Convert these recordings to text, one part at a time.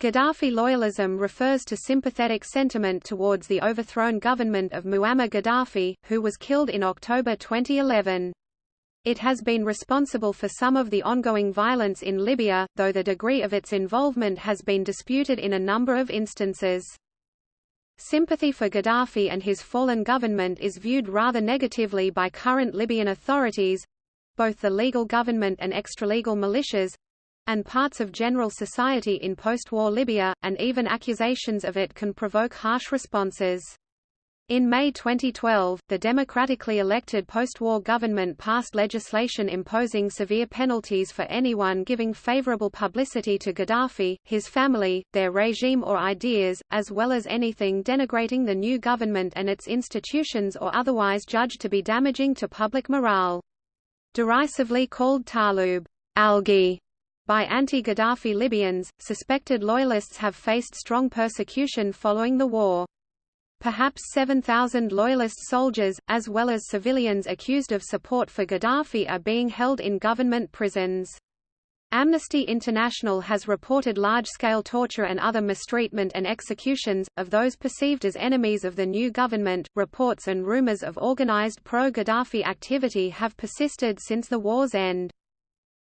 Gaddafi loyalism refers to sympathetic sentiment towards the overthrown government of Muammar Gaddafi, who was killed in October 2011. It has been responsible for some of the ongoing violence in Libya, though the degree of its involvement has been disputed in a number of instances. Sympathy for Gaddafi and his fallen government is viewed rather negatively by current Libyan authorities—both the legal government and extralegal militias, and parts of general society in post-war Libya, and even accusations of it can provoke harsh responses. In May 2012, the democratically elected post-war government passed legislation imposing severe penalties for anyone giving favorable publicity to Gaddafi, his family, their regime or ideas, as well as anything denigrating the new government and its institutions or otherwise judged to be damaging to public morale. Derisively called Talib algae by anti-Gaddafi Libyans, suspected loyalists have faced strong persecution following the war. Perhaps 7,000 loyalist soldiers, as well as civilians accused of support for Gaddafi are being held in government prisons. Amnesty International has reported large-scale torture and other mistreatment and executions, of those perceived as enemies of the new government. Reports and rumors of organized pro-Gaddafi activity have persisted since the war's end.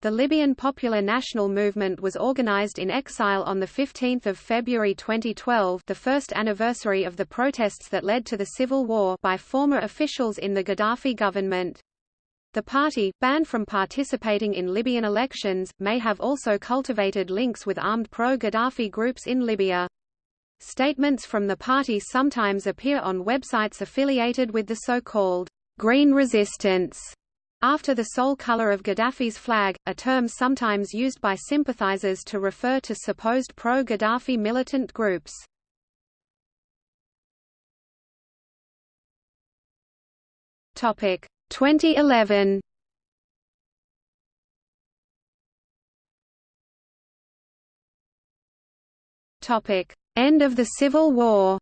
The Libyan Popular National Movement was organized in exile on 15 February 2012 the first anniversary of the protests that led to the civil war by former officials in the Gaddafi government. The party, banned from participating in Libyan elections, may have also cultivated links with armed pro-Gaddafi groups in Libya. Statements from the party sometimes appear on websites affiliated with the so-called Green Resistance after the sole color of Gaddafi's flag, a term sometimes used by sympathizers to refer to supposed pro-Gaddafi militant groups. Topic 2011. Topic: End of the Civil War.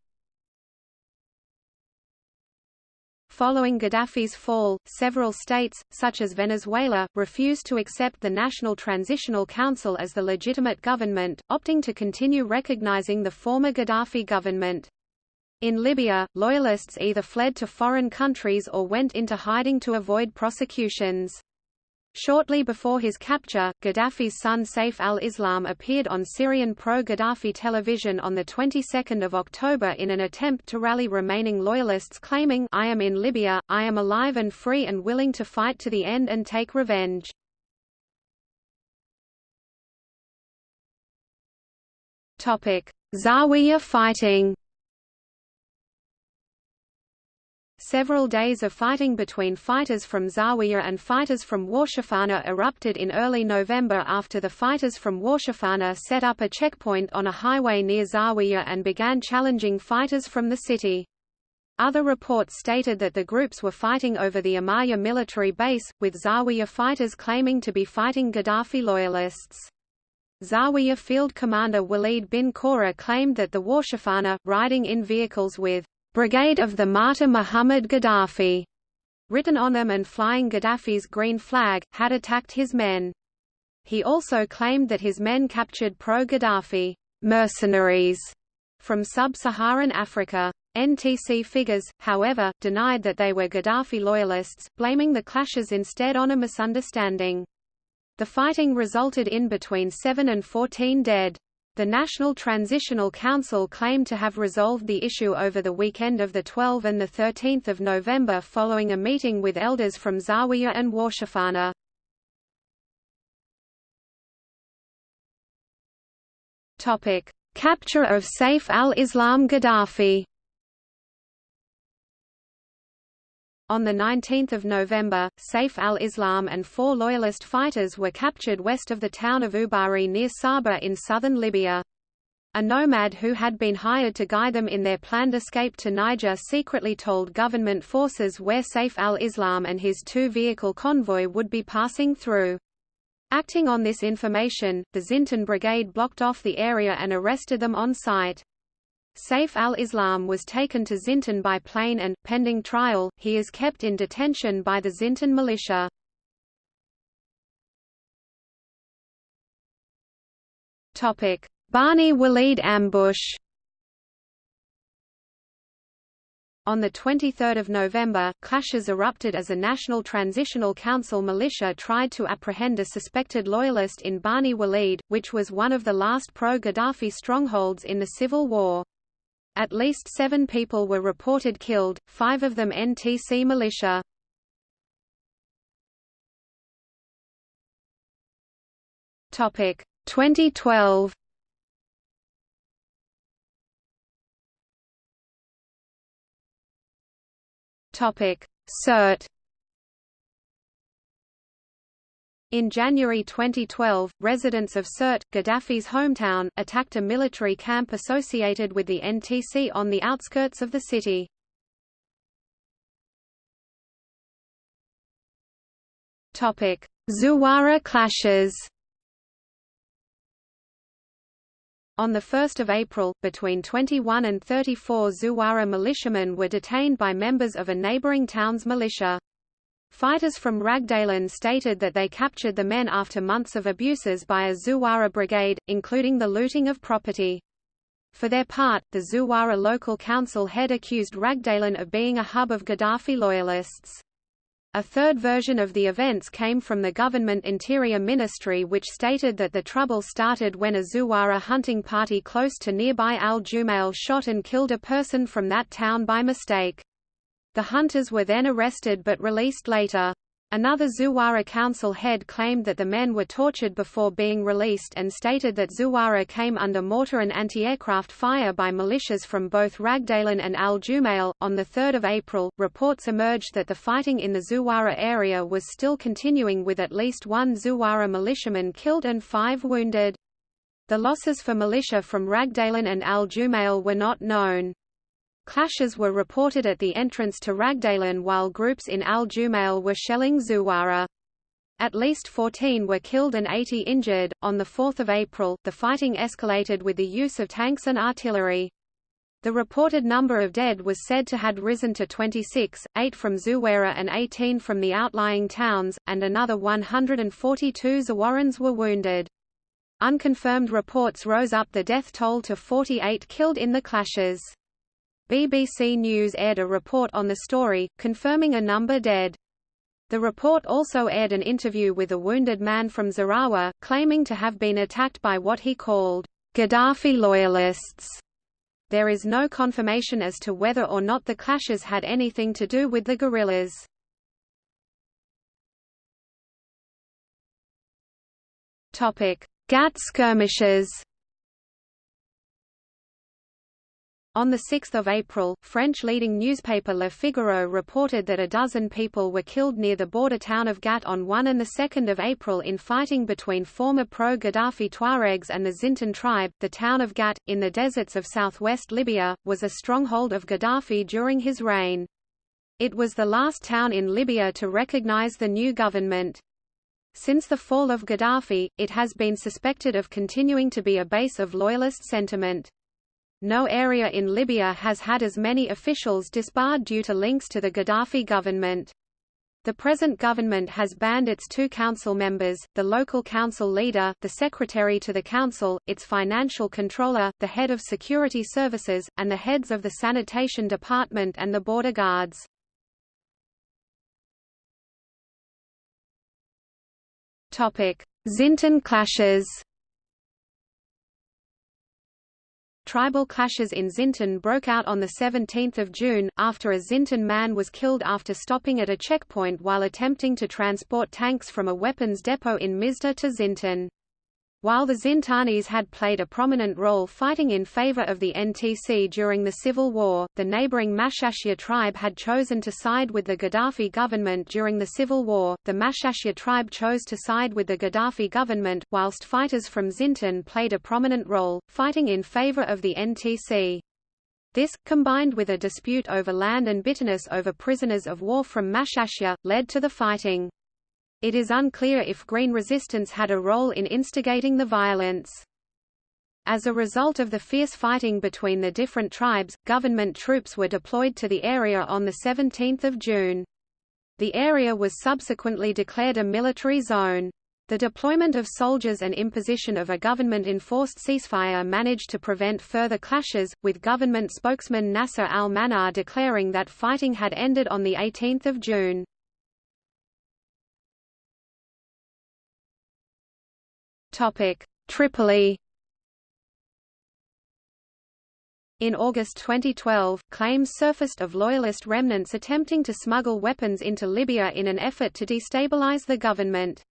Following Gaddafi's fall, several states, such as Venezuela, refused to accept the National Transitional Council as the legitimate government, opting to continue recognizing the former Gaddafi government. In Libya, loyalists either fled to foreign countries or went into hiding to avoid prosecutions. Shortly before his capture, Gaddafi's son Saif al-Islam appeared on Syrian pro-Gaddafi television on the 22nd of October in an attempt to rally remaining loyalists claiming I am in Libya, I am alive and free and willing to fight to the end and take revenge. Zawiya fighting Several days of fighting between fighters from Zawiya and fighters from Warshafana erupted in early November after the fighters from Warshafana set up a checkpoint on a highway near Zawiya and began challenging fighters from the city. Other reports stated that the groups were fighting over the Amaya military base, with Zawiya fighters claiming to be fighting Gaddafi loyalists. Zawiya field commander Walid bin Qura claimed that the Warshafana, riding in vehicles with Brigade of the Martyr Muhammad Gaddafi, written on them and flying Gaddafi's green flag, had attacked his men. He also claimed that his men captured pro-Gaddafi mercenaries from sub-Saharan Africa. NTC figures, however, denied that they were Gaddafi loyalists, blaming the clashes instead on a misunderstanding. The fighting resulted in between 7 and 14 dead. The National Transitional Council claimed to have resolved the issue over the weekend of the 12 and 13 November following a meeting with elders from Zawiya and Warshafana. Capture of Saif al-Islam Gaddafi On 19 November, Saif al-Islam and four loyalist fighters were captured west of the town of Ubari near Sabha in southern Libya. A nomad who had been hired to guide them in their planned escape to Niger secretly told government forces where Saif al-Islam and his two-vehicle convoy would be passing through. Acting on this information, the Zintan Brigade blocked off the area and arrested them on site. Saif al-Islam was taken to Zintan by plane and, pending trial, he is kept in detention by the Zintan militia. Bani Walid ambush On 23 November, clashes erupted as a National Transitional Council militia tried to apprehend a suspected loyalist in Bani Walid, which was one of the last pro-Gaddafi strongholds in the civil war. At least seven people were reported killed, five of them NTC militia. Topic 2012 Topic: Sirte In January 2012, residents of Sirte, Gaddafi's hometown, attacked a military camp associated with the NTC on the outskirts of the city. Zuwara clashes On 1 April, between 21 and 34 Zuwara militiamen were detained by members of a neighboring town's militia. Fighters from Ragdalen stated that they captured the men after months of abuses by a Zuwara brigade, including the looting of property. For their part, the Zuwara local council head accused Ragdalen of being a hub of Gaddafi loyalists. A third version of the events came from the government Interior Ministry which stated that the trouble started when a Zuwara hunting party close to nearby Al Jumail shot and killed a person from that town by mistake. The hunters were then arrested but released later. Another Zuwara council head claimed that the men were tortured before being released and stated that Zuwara came under mortar and anti-aircraft fire by militias from both Ragdalen and Al Jumail. On 3 April, reports emerged that the fighting in the Zuwara area was still continuing with at least one Zuwara militiaman killed and five wounded. The losses for militia from Ragdalen and Al Jumail were not known. Clashes were reported at the entrance to Ragdalen while groups in Al Jumail were shelling Zuwara. At least 14 were killed and 80 injured. On 4 April, the fighting escalated with the use of tanks and artillery. The reported number of dead was said to had risen to 26, 8 from Zuwara and 18 from the outlying towns, and another 142 Zawarans were wounded. Unconfirmed reports rose up the death toll to 48 killed in the clashes. BBC News aired a report on the story, confirming a number dead. The report also aired an interview with a wounded man from Zarawa, claiming to have been attacked by what he called Gaddafi loyalists. There is no confirmation as to whether or not the clashes had anything to do with the guerrillas. Gat skirmishes On 6 April, French leading newspaper Le Figaro reported that a dozen people were killed near the border town of Gat on 1 and 2 April in fighting between former pro-Gaddafi Tuaregs and the Zintan tribe. The town of Gat, in the deserts of southwest Libya, was a stronghold of Gaddafi during his reign. It was the last town in Libya to recognize the new government. Since the fall of Gaddafi, it has been suspected of continuing to be a base of loyalist sentiment. No area in Libya has had as many officials disbarred due to links to the Gaddafi government. The present government has banned its two council members, the local council leader, the secretary to the council, its financial controller, the head of security services, and the heads of the sanitation department and the border guards. Zintan clashes Tribal clashes in Zintan broke out on 17 June, after a Zintan man was killed after stopping at a checkpoint while attempting to transport tanks from a weapons depot in Mizda to Zintan. While the Zintanis had played a prominent role fighting in favor of the NTC during the civil war, the neighboring Mashashia tribe had chosen to side with the Gaddafi government during the civil war. The Mashashia tribe chose to side with the Gaddafi government, whilst fighters from Zintan played a prominent role, fighting in favor of the NTC. This, combined with a dispute over land and bitterness over prisoners of war from Mashashia, led to the fighting. It is unclear if Green Resistance had a role in instigating the violence. As a result of the fierce fighting between the different tribes, government troops were deployed to the area on 17 June. The area was subsequently declared a military zone. The deployment of soldiers and imposition of a government-enforced ceasefire managed to prevent further clashes, with government spokesman Nasser al-Mannar declaring that fighting had ended on 18 June. Tripoli In August 2012, claims surfaced of loyalist remnants attempting to smuggle weapons into Libya in an effort to destabilize the government.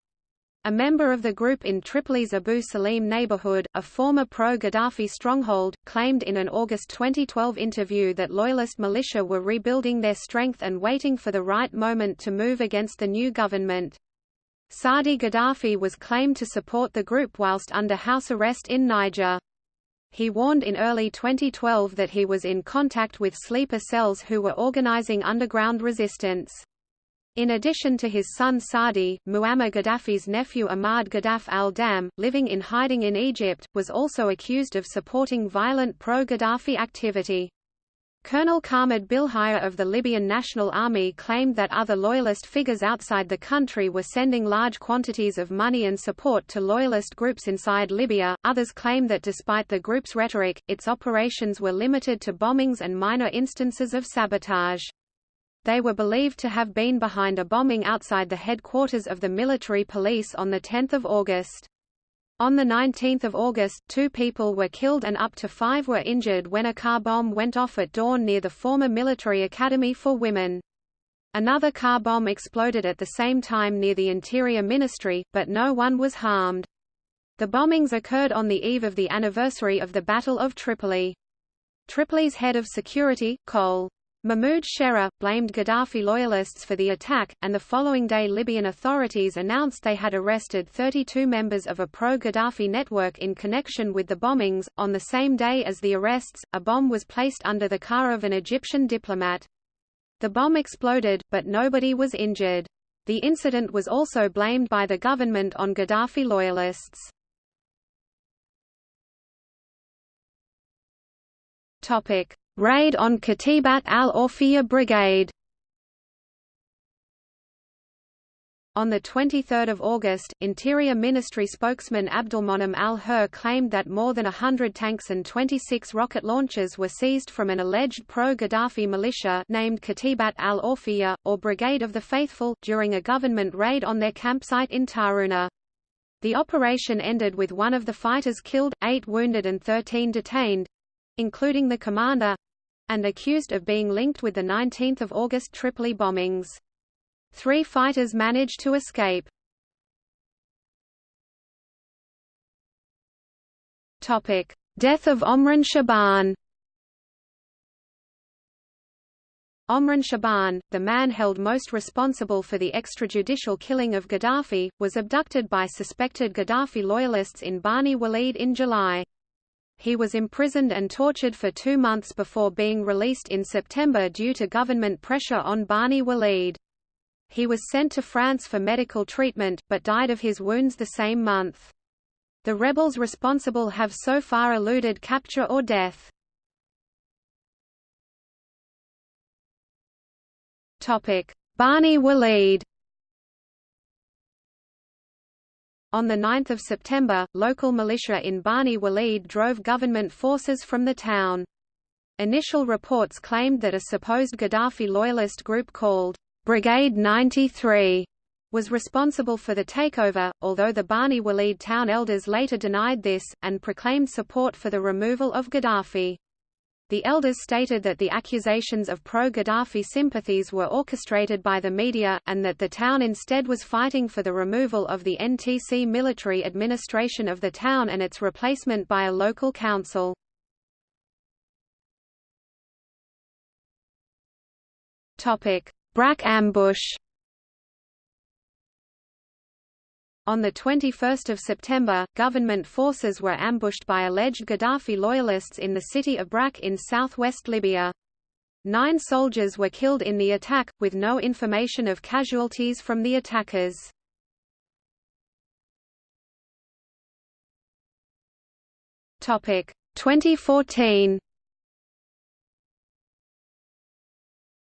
A member of the group in Tripoli's Abu Salim neighborhood, a former pro-Gaddafi stronghold, claimed in an August 2012 interview that loyalist militia were rebuilding their strength and waiting for the right moment to move against the new government. Saadi Gaddafi was claimed to support the group whilst under house arrest in Niger. He warned in early 2012 that he was in contact with sleeper cells who were organizing underground resistance. In addition to his son Saadi, Muammar Gaddafi's nephew Ahmad Gaddaf al-Dam, living in hiding in Egypt, was also accused of supporting violent pro-Gaddafi activity. Colonel Khalid Bilhaya of the Libyan National Army claimed that other loyalist figures outside the country were sending large quantities of money and support to loyalist groups inside Libya. Others claim that despite the group's rhetoric, its operations were limited to bombings and minor instances of sabotage. They were believed to have been behind a bombing outside the headquarters of the military police on 10 August. On 19 August, two people were killed and up to five were injured when a car bomb went off at dawn near the former military academy for women. Another car bomb exploded at the same time near the Interior Ministry, but no one was harmed. The bombings occurred on the eve of the anniversary of the Battle of Tripoli. Tripoli's head of security, Col. Mahmoud Sherra, blamed Gaddafi loyalists for the attack, and the following day Libyan authorities announced they had arrested 32 members of a pro-Gaddafi network in connection with the bombings. On the same day as the arrests, a bomb was placed under the car of an Egyptian diplomat. The bomb exploded, but nobody was injured. The incident was also blamed by the government on Gaddafi loyalists. Topic: Raid on Katibat al-Awfiya Brigade On 23 August, Interior Ministry spokesman Abdulmonem al-Hur claimed that more than hundred tanks and 26 rocket launchers were seized from an alleged pro-Gaddafi militia named Katibat al-Awfiya, or Brigade of the Faithful, during a government raid on their campsite in Tarhuna. The operation ended with one of the fighters killed, eight wounded and 13 detained, including the commander, and accused of being linked with the 19 August Tripoli bombings. Three fighters managed to escape. Death of Omran Shaban Omran Shaban, the man held most responsible for the extrajudicial killing of Gaddafi, was abducted by suspected Gaddafi loyalists in Bani Walid in July. He was imprisoned and tortured for two months before being released in September due to government pressure on Bani Walid. He was sent to France for medical treatment, but died of his wounds the same month. The rebels responsible have so far eluded capture or death. Bani Walid On 9 September, local militia in Bani Walid drove government forces from the town. Initial reports claimed that a supposed Gaddafi loyalist group called Brigade 93 was responsible for the takeover, although the Bani Walid town elders later denied this, and proclaimed support for the removal of Gaddafi. The elders stated that the accusations of pro-Gaddafi sympathies were orchestrated by the media, and that the town instead was fighting for the removal of the NTC military administration of the town and its replacement by a local council. Brak ambush On 21 September, government forces were ambushed by alleged Gaddafi loyalists in the city of Brak in southwest Libya. Nine soldiers were killed in the attack, with no information of casualties from the attackers. Topic 2014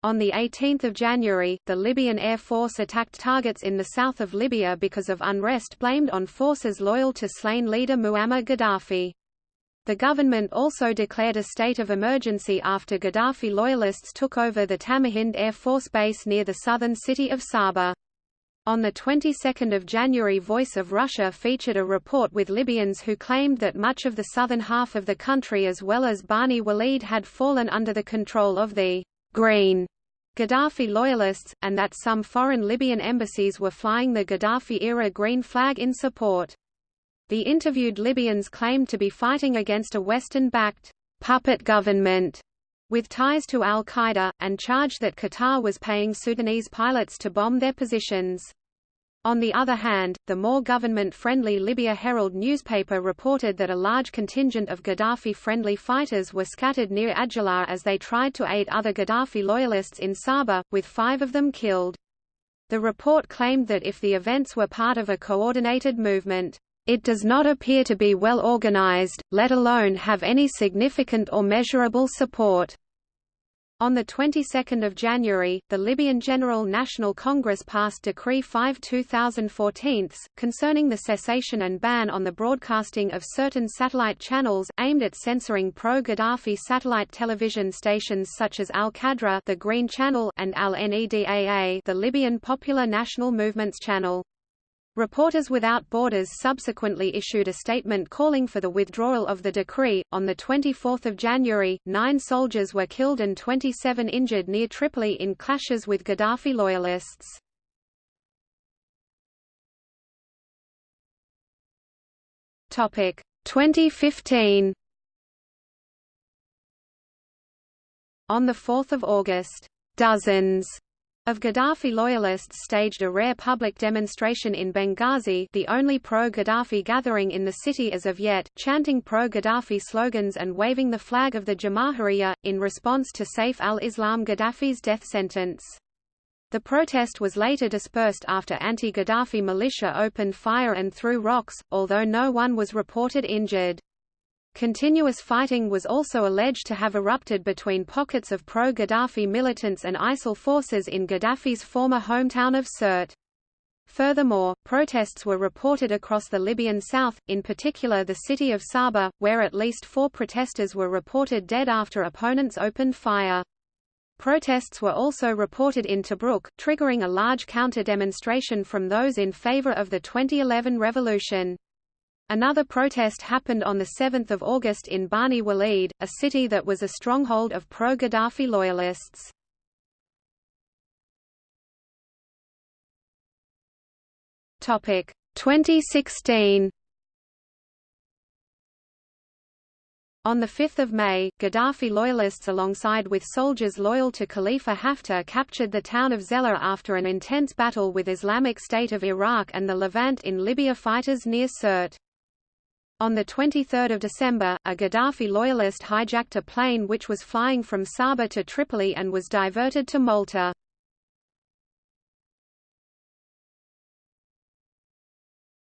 On 18 January, the Libyan Air Force attacked targets in the south of Libya because of unrest blamed on forces loyal to slain leader Muammar Gaddafi. The government also declared a state of emergency after Gaddafi loyalists took over the Tamahind Air Force Base near the southern city of Sabha. On the 22nd of January Voice of Russia featured a report with Libyans who claimed that much of the southern half of the country as well as Bani Walid had fallen under the control of the Green Gaddafi loyalists, and that some foreign Libyan embassies were flying the Gaddafi-era green flag in support. The interviewed Libyans claimed to be fighting against a Western-backed puppet government with ties to al-Qaeda, and charged that Qatar was paying Sudanese pilots to bomb their positions. On the other hand, the more government-friendly Libya Herald newspaper reported that a large contingent of Gaddafi-friendly fighters were scattered near Adjala as they tried to aid other Gaddafi loyalists in Sabha, with five of them killed. The report claimed that if the events were part of a coordinated movement, it does not appear to be well organized, let alone have any significant or measurable support. On the 22nd of January, the Libyan General National Congress passed Decree 5-2014, concerning the cessation and ban on the broadcasting of certain satellite channels, aimed at censoring pro-Gaddafi satellite television stations such as Al-Qadra the Green Channel and Al-Nedaa the Libyan Popular National Movements Channel. Reporters Without Borders subsequently issued a statement calling for the withdrawal of the decree. On the 24th of January, nine soldiers were killed and 27 injured near Tripoli in clashes with Gaddafi loyalists. Topic 2015. On the 4th of August, dozens of Gaddafi loyalists staged a rare public demonstration in Benghazi the only pro-Gaddafi gathering in the city as of yet, chanting pro-Gaddafi slogans and waving the flag of the Jamahiriya, in response to Saif al-Islam Gaddafi's death sentence. The protest was later dispersed after anti-Gaddafi militia opened fire and threw rocks, although no one was reported injured. Continuous fighting was also alleged to have erupted between pockets of pro-Gaddafi militants and ISIL forces in Gaddafi's former hometown of Sirte. Furthermore, protests were reported across the Libyan south, in particular the city of Sabha, where at least four protesters were reported dead after opponents opened fire. Protests were also reported in Tobruk, triggering a large counter-demonstration from those in favor of the 2011 revolution. Another protest happened on 7 August in Bani Walid, a city that was a stronghold of pro-Gaddafi loyalists. Topic 2016. On 5 May, Gaddafi loyalists alongside with soldiers loyal to Khalifa Haftar captured the town of Zella after an intense battle with Islamic State of Iraq and the Levant in Libya fighters near Sirte. On 23 December, a Gaddafi loyalist hijacked a plane which was flying from Sabha to Tripoli and was diverted to Malta.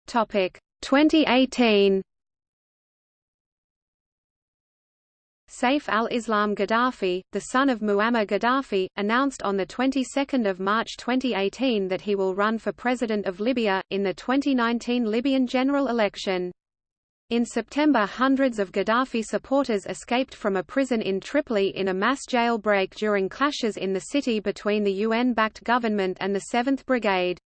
Topic 2018 Saif al-Islam Gaddafi, the son of Muammar Gaddafi, announced on the 22nd of March 2018 that he will run for president of Libya in the 2019 Libyan general election. In September hundreds of Gaddafi supporters escaped from a prison in Tripoli in a mass jailbreak during clashes in the city between the UN-backed government and the 7th Brigade.